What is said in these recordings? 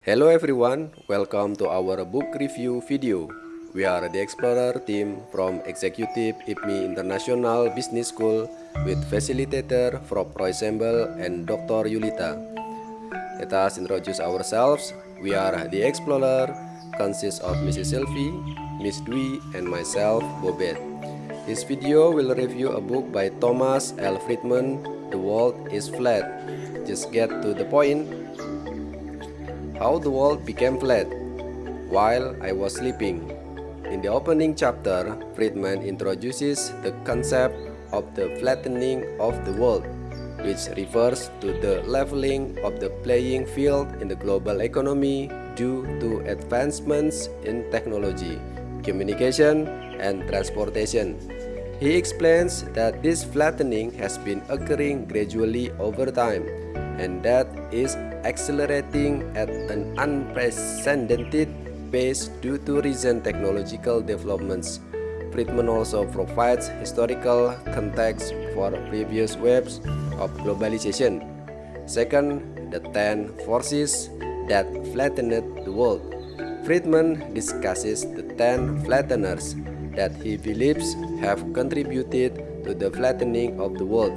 Hello everyone, welcome to our book review video. We are the Explorer team from Executive IPMI International Business School with facilitator Prof. Roy Sembel and Dr. Yulita. Let us introduce ourselves. We are the Explorer, consists of Mrs. Sylvie, Miss Dwi, and myself, Bobet. This video will review a book by Thomas L. Friedman, The World is Flat. Just get to the point how the world became flat while I was sleeping. In the opening chapter, Friedman introduces the concept of the flattening of the world, which refers to the leveling of the playing field in the global economy due to advancements in technology, communication, and transportation. He explains that this flattening has been occurring gradually over time and that is accelerating at an unprecedented pace due to recent technological developments. Friedman also provides historical context for previous waves of globalization. Second, the 10 forces that flattened the world. Friedman discusses the 10 flatteners that he believes have contributed to the flattening of the world.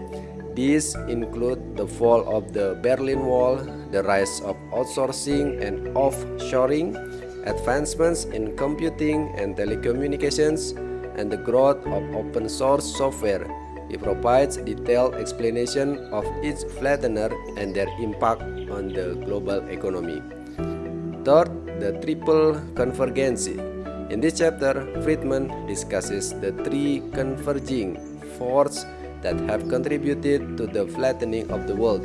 These include the fall of the Berlin Wall, the rise of outsourcing and offshoring, advancements in computing and telecommunications, and the growth of open source software. He provides detailed explanation of each flattener and their impact on the global economy. Third, the triple convergence. In this chapter, Friedman discusses the three converging forces that have contributed to the flattening of the world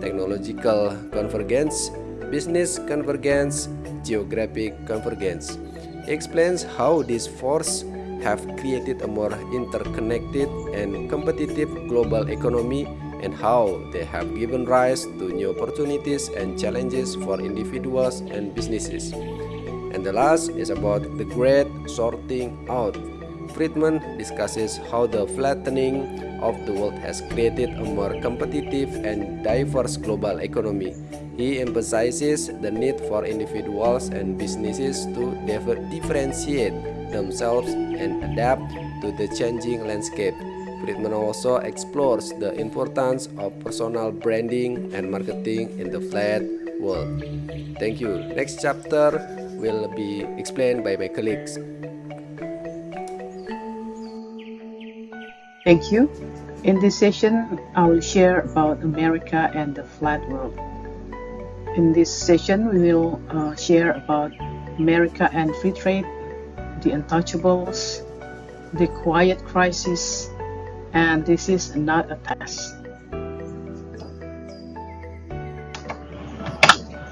technological convergence, business convergence, geographic convergence. Explains how these forces have created a more interconnected and competitive global economy and how they have given rise to new opportunities and challenges for individuals and businesses. And the last is about the great sorting out Friedman discusses how the flattening of the world has created a more competitive and diverse global economy. He emphasizes the need for individuals and businesses to differentiate themselves and adapt to the changing landscape. Friedman also explores the importance of personal branding and marketing in the flat world. Thank you. Next chapter will be explained by my colleagues. Thank you. In this session, I will share about America and the flat world. In this session, we will uh, share about America and free trade, the untouchables, the quiet crisis, and this is not a test.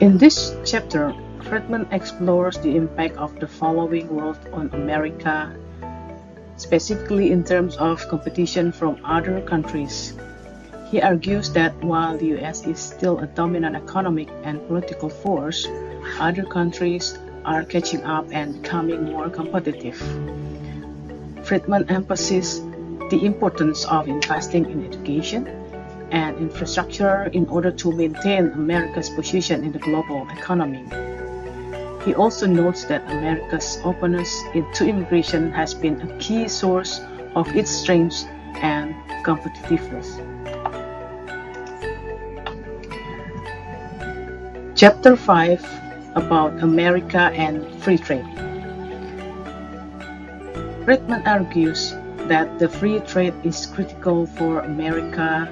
In this chapter, Friedman explores the impact of the following world on America specifically in terms of competition from other countries. He argues that while the US is still a dominant economic and political force, other countries are catching up and becoming more competitive. Friedman emphasizes the importance of investing in education and infrastructure in order to maintain America's position in the global economy. He also notes that America's openness to immigration has been a key source of its strength and competitiveness. Chapter 5 about America and free trade. Friedman argues that the free trade is critical for America's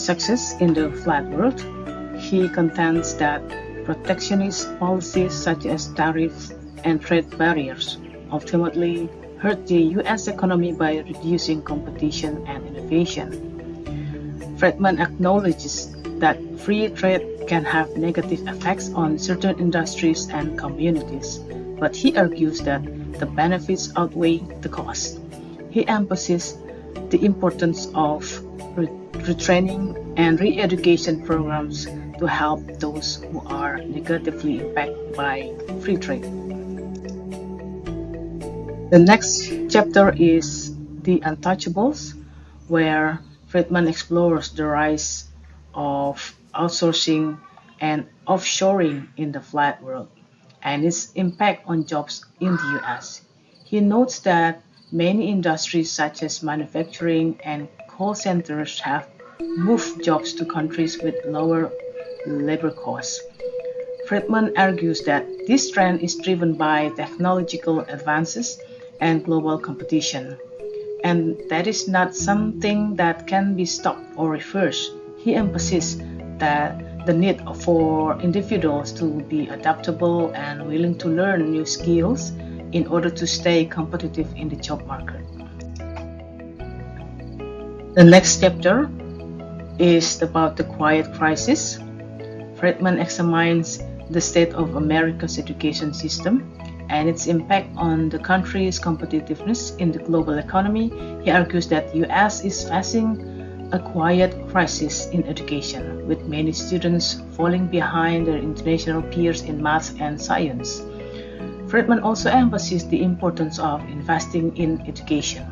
success in the flat world. He contends that Protectionist policies such as tariffs and trade barriers ultimately hurt the U.S. economy by reducing competition and innovation. Friedman acknowledges that free trade can have negative effects on certain industries and communities, but he argues that the benefits outweigh the costs. He emphasizes the importance of retraining and re-education programs to help those who are negatively impacted by free trade. The next chapter is The Untouchables, where Friedman explores the rise of outsourcing and offshoring in the flat world and its impact on jobs in the US. He notes that many industries such as manufacturing and call centers have moved jobs to countries with lower labor costs. Friedman argues that this trend is driven by technological advances and global competition, and that is not something that can be stopped or reversed. He emphasizes that the need for individuals to be adaptable and willing to learn new skills in order to stay competitive in the job market. The next chapter is about the quiet crisis. Friedman examines the state of America's education system and its impact on the country's competitiveness in the global economy. He argues that the US is facing a quiet crisis in education, with many students falling behind their international peers in math and science. Friedman also emphasized the importance of investing in education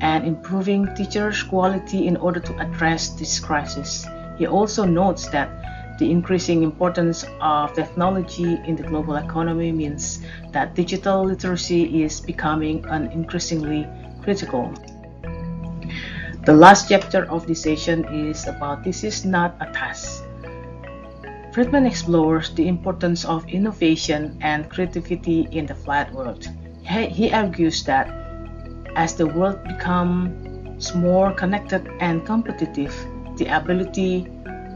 and improving teachers' quality in order to address this crisis. He also notes that the increasing importance of technology in the global economy means that digital literacy is becoming an increasingly critical. The last chapter of this session is about this is not a task. Friedman explores the importance of innovation and creativity in the flat world. He argues that as the world becomes more connected and competitive, the ability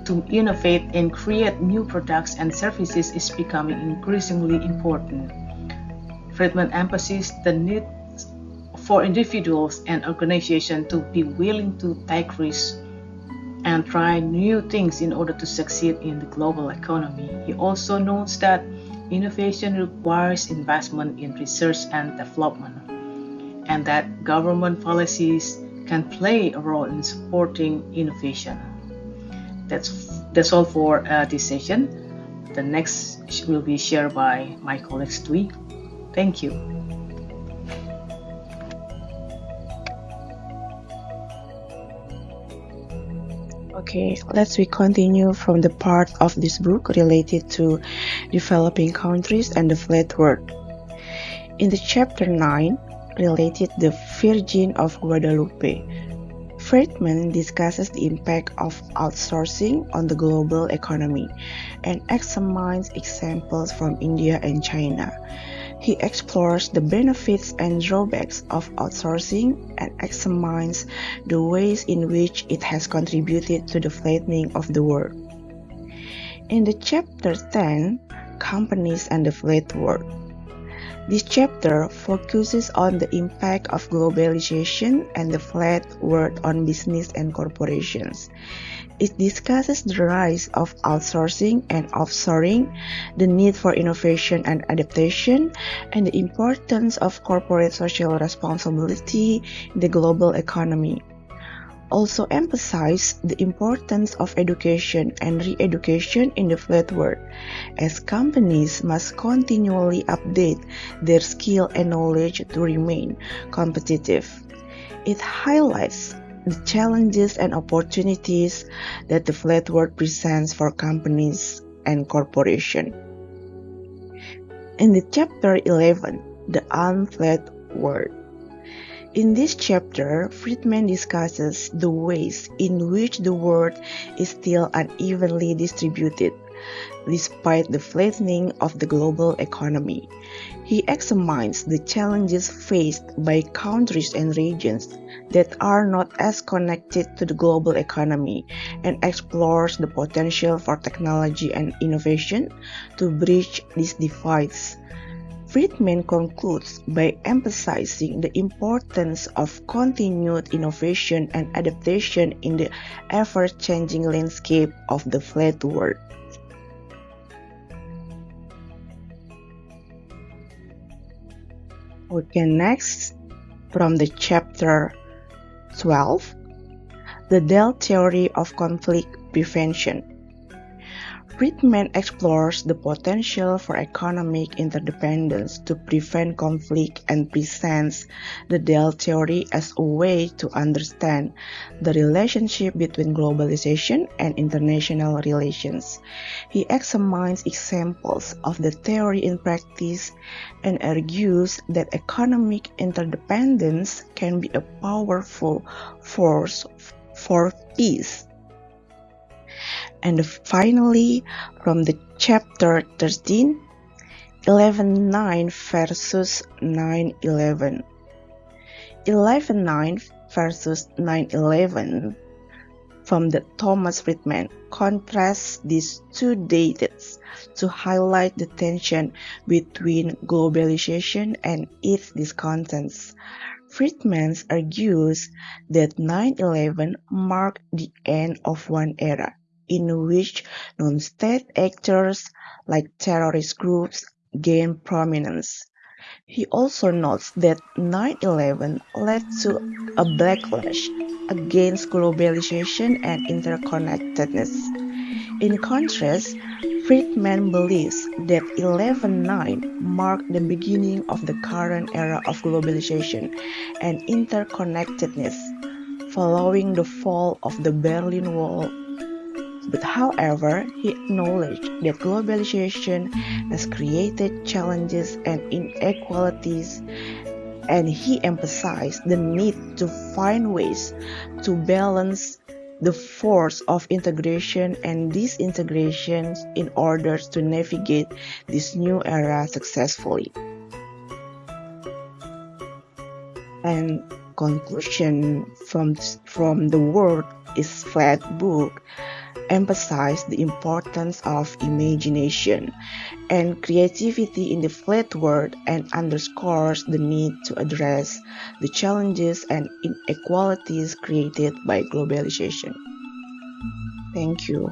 to innovate and create new products and services is becoming increasingly important. Friedman emphasizes the need for individuals and organizations to be willing to take risks and try new things in order to succeed in the global economy. He also notes that innovation requires investment in research and development, and that government policies can play a role in supporting innovation. That's that's all for uh, this session. The next will be shared by my colleague Dwi. Thank you. Okay, let's we continue from the part of this book related to developing countries and the flat world. In the chapter 9, related the Virgin of Guadalupe, Friedman discusses the impact of outsourcing on the global economy and examines examples from India and China. He explores the benefits and drawbacks of outsourcing and examines the ways in which it has contributed to the flattening of the world. In the chapter 10, Companies and the Flat World, this chapter focuses on the impact of globalization and the flat world on business and corporations. It discusses the rise of outsourcing and offshoring, the need for innovation and adaptation, and the importance of corporate social responsibility in the global economy. Also emphasize the importance of education and re-education in the flat world, as companies must continually update their skill and knowledge to remain competitive. It highlights the challenges and opportunities that the flat world presents for companies and corporations. In the chapter 11, The Unflat World. In this chapter, Friedman discusses the ways in which the world is still unevenly distributed, despite the flattening of the global economy. He examines the challenges faced by countries and regions that are not as connected to the global economy and explores the potential for technology and innovation to bridge these divides. Friedman concludes by emphasizing the importance of continued innovation and adaptation in the ever changing landscape of the flat world. Okay, next from the chapter 12 The Dell Theory of Conflict Prevention. Friedman explores the potential for economic interdependence to prevent conflict and presents the Dell theory as a way to understand the relationship between globalization and international relations. He examines examples of the theory in practice and argues that economic interdependence can be a powerful force for peace. And finally, from the chapter 13, 11.9 versus 9.11. 11.9 versus 9.11 from the Thomas Friedman contrasts these two dates to highlight the tension between globalization and its discontents. Friedman argues that 9-11 marked the end of one era, in which non-state actors like terrorist groups gained prominence. He also notes that 9-11 led to a backlash against globalization and interconnectedness. In contrast, Friedman believes that 11-9 marked the beginning of the current era of globalization and interconnectedness following the fall of the Berlin Wall. But however, he acknowledged that globalization has created challenges and inequalities and he emphasized the need to find ways to balance the force of integration and disintegration in order to navigate this new era successfully. And conclusion from from the world is flat book emphasize the importance of imagination and creativity in the flat world and underscores the need to address the challenges and inequalities created by globalization. Thank you.